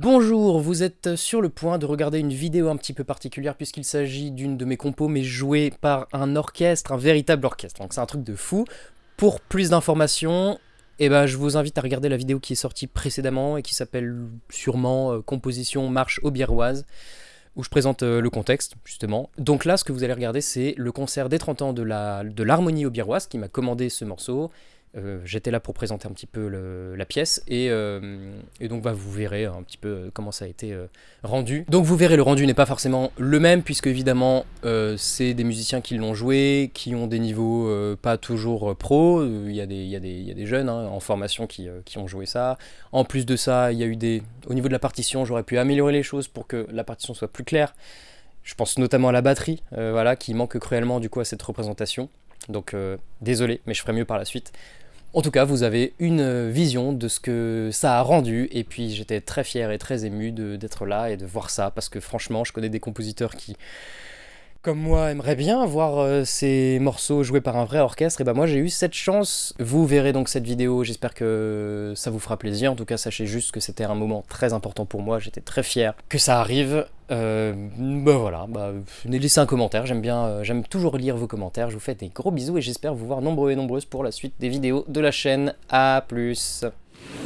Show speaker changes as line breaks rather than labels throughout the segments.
Bonjour, vous êtes sur le point de regarder une vidéo un petit peu particulière puisqu'il s'agit d'une de mes compos mais jouée par un orchestre, un véritable orchestre, donc c'est un truc de fou. Pour plus d'informations, eh ben, je vous invite à regarder la vidéo qui est sortie précédemment et qui s'appelle sûrement euh, Composition Marche Aubièroise où je présente euh, le contexte, justement. Donc là, ce que vous allez regarder, c'est le concert des 30 ans de l'harmonie la, de qui m'a commandé ce morceau, euh, j'étais là pour présenter un petit peu la pièce et, euh, donc bah, vous verrez un petit peu euh, comment ça a été rendu. Donc vous verrez le rendu n'est pas forcément le même puisque évidemment c'est des musiciens qui l'ont joué, qui ont des niveaux pas toujours pro, il y, a des, jeunes hein, en formation qui, ont joué ça. En plus de ça, il y a eu des... Au niveau de la partition, j'aurais pu améliorer les choses pour que la partition soit plus claire. Je pense notamment à la batterie, voilà, qui manque cruellement du coup à cette représentation. Donc désolé, mais je ferai mieux par la suite. En tout cas, vous avez une vision de ce que ça a rendu, et puis j'étais très fier et très ému d'être là et de voir ça, parce que franchement, je connais des compositeurs qui, comme moi, aimeraient bien voir euh, ces morceaux joués par un vrai orchestre, et ben moi j'ai eu cette chance. Vous verrez donc cette vidéo, j'espère que ça vous fera plaisir, en tout cas sachez juste que c'était un moment très important pour moi, j'étais très fier que ça arrive, euh, bah voilà, bah, laissez un commentaire, j'aime bien, euh, j'aime toujours lire vos commentaires, je vous fais des gros bisous et j'espère vous voir nombreux et nombreuses pour la suite des vidéos de la chaîne, à plus.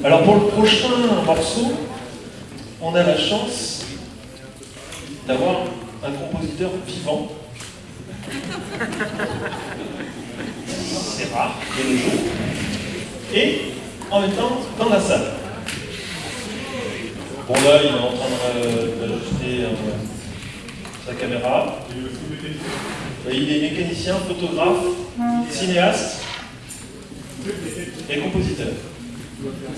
Alors pour le prochain morceau, on a la chance d'avoir un compositeur vivant. C'est rare de nos jours. Et en même temps, dans la salle. Bon là, il est en train d'ajuster euh, sa caméra. Il est mécanicien, photographe, cinéaste et compositeur.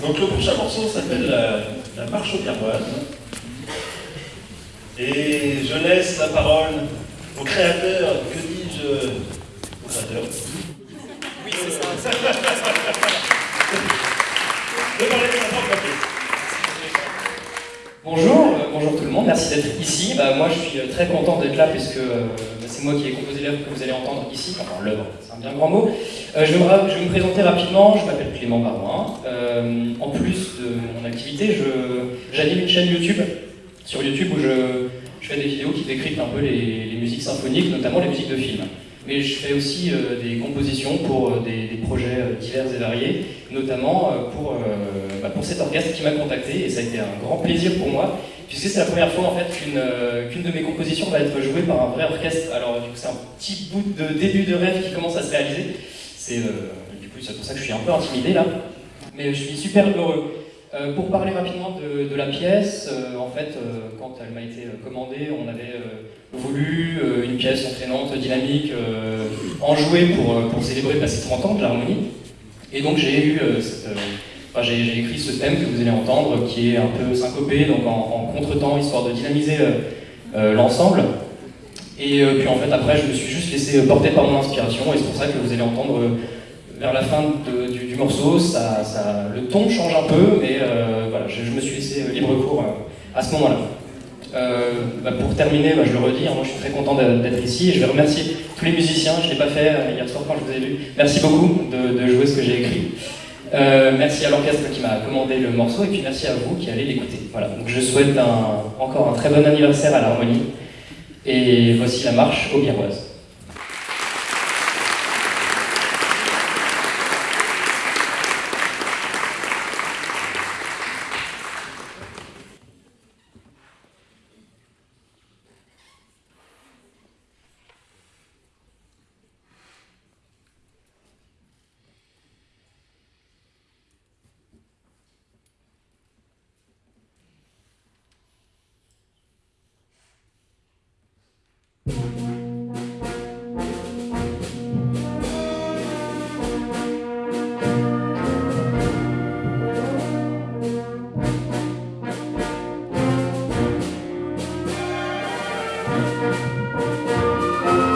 Donc le prochain morceau s'appelle la, marche au carboise. Et je laisse la parole au créateur, que dis-je, au créateur. Oui, c'est ça.
Bonjour, euh, bonjour tout le monde, merci d'être ici. Bah, moi je suis euh, très content d'être là puisque euh, bah, c'est moi qui ai composé l'œuvre que vous allez entendre ici, enfin l'œuvre, c'est un bien grand mot. je, vais me, présenter rapidement, je m'appelle Clément Barouin. en plus de mon activité, j'anime une chaîne YouTube, sur YouTube où je, fais des vidéos qui décryptent un peu les, musiques symphoniques, notamment les musiques de films mais je fais aussi euh, des compositions pour euh, des, projets euh, divers et variés, notamment pour, bah, pour cet orchestre qui m'a contacté, et ça a été un grand plaisir pour moi, puisque c'est la première fois en fait qu'une de mes compositions va être jouée par un vrai orchestre. Alors du coup c'est un petit bout de début de rêve qui commence à se réaliser, c'est du coup c'est pour ça que je suis un peu intimidé là, mais je suis super heureux. Pour parler rapidement de, la pièce, en fait, quand elle m'a été commandée, on avait voulu euh, une pièce entraînante, dynamique, euh, enjouée pour, euh, pour célébrer passer 30 ans de l'harmonie. Et donc j'ai eu j'ai écrit ce thème que vous allez entendre, qui est un peu syncopé, donc en, en contretemps, histoire de dynamiser l'ensemble. Et puis en fait, après, je me suis juste laissé porter par mon inspiration, et c'est pour ça que vous allez entendre vers la fin du, le ton change un peu, mais voilà, je, me suis laissé libre cours à ce moment-là. Euh, bah, pour terminer, bah, je le redis, hein, moi je suis très content d'être ici et je vais remercier tous les musiciens, je ne l'ai pas fait euh, hier soir quand je vous ai vu. Merci beaucoup de, jouer ce que j'ai écrit. Euh, merci à l'orchestre qui m'a commandé le morceau et puis merci à vous qui allez l'écouter. Voilà, donc je souhaite encore un très bon anniversaire à l'harmonie et voici la marche au Biarroise. Música